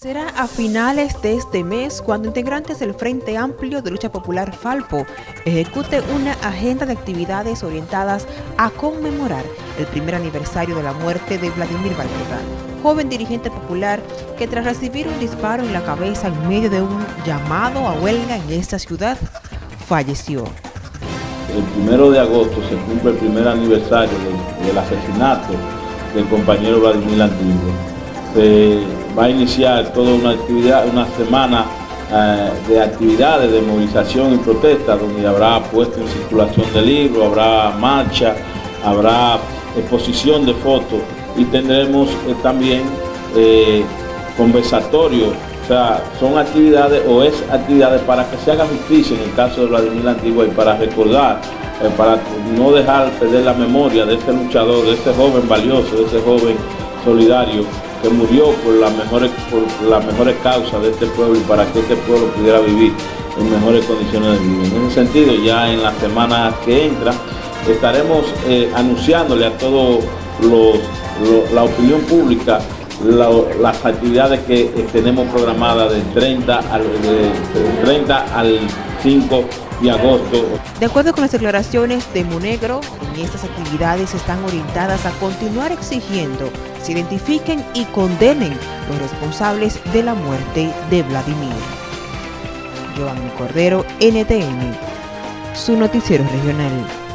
Será a finales de este mes cuando integrantes del Frente Amplio de Lucha Popular Falpo ejecute una agenda de actividades orientadas a conmemorar el primer aniversario de la muerte de Vladimir Valverde, joven dirigente popular que tras recibir un disparo en la cabeza en medio de un llamado a huelga en esta ciudad, falleció. El primero de agosto se cumple el primer aniversario del, asesinato del compañero Vladimir Antiguo va a iniciar toda una actividad, una semana eh, de actividades de movilización y protesta, donde habrá puesto en circulación de libros, habrá marcha, habrá exposición de fotos y tendremos eh, también eh, conversatorios, o sea, son actividades o es actividades para que se haga justicia en el caso de Vladimir Antigua y para recordar, para no dejar perder la memoria de este luchador, de este joven valioso, de este joven solidario que murió por las mejores, por las mejores causas de este pueblo y para que este pueblo pudiera vivir en mejores condiciones de vida. En ese sentido, ya en la semana que entra, estaremos eh, anunciándole a toda la opinión pública las actividades que eh, tenemos programadas del 30 al, 30 al 5 de acuerdo con las declaraciones de Monegro, en estas actividades están orientadas a continuar exigiendo se identifiquen y condenen los responsables de la muerte de Vladimir. Joan Cordero, NTN, su noticiero regional.